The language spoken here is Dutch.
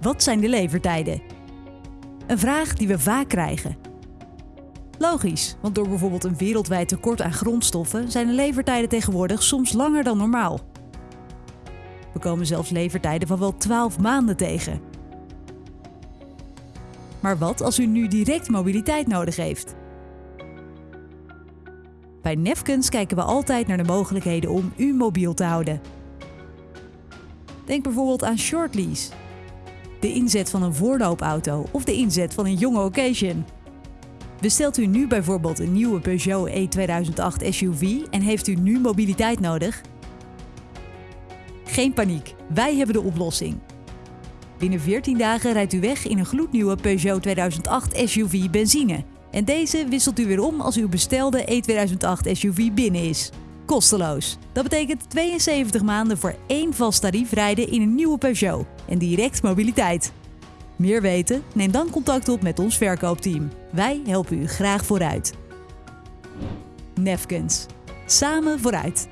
Wat zijn de levertijden? Een vraag die we vaak krijgen. Logisch, want door bijvoorbeeld een wereldwijd tekort aan grondstoffen zijn de levertijden tegenwoordig soms langer dan normaal. We komen zelfs levertijden van wel 12 maanden tegen. Maar wat als u nu direct mobiliteit nodig heeft? Bij Nefkens kijken we altijd naar de mogelijkheden om u mobiel te houden. Denk bijvoorbeeld aan short lease, de inzet van een voorloopauto of de inzet van een jonge occasion. Bestelt u nu bijvoorbeeld een nieuwe Peugeot E2008 SUV en heeft u nu mobiliteit nodig? Geen paniek, wij hebben de oplossing. Binnen 14 dagen rijdt u weg in een gloednieuwe Peugeot 2008 SUV benzine. En deze wisselt u weer om als uw bestelde E2008 SUV binnen is. Kosteloos. Dat betekent 72 maanden voor één vast tarief rijden in een nieuwe Peugeot en direct mobiliteit. Meer weten? Neem dan contact op met ons verkoopteam. Wij helpen u graag vooruit. Nefkens. Samen vooruit.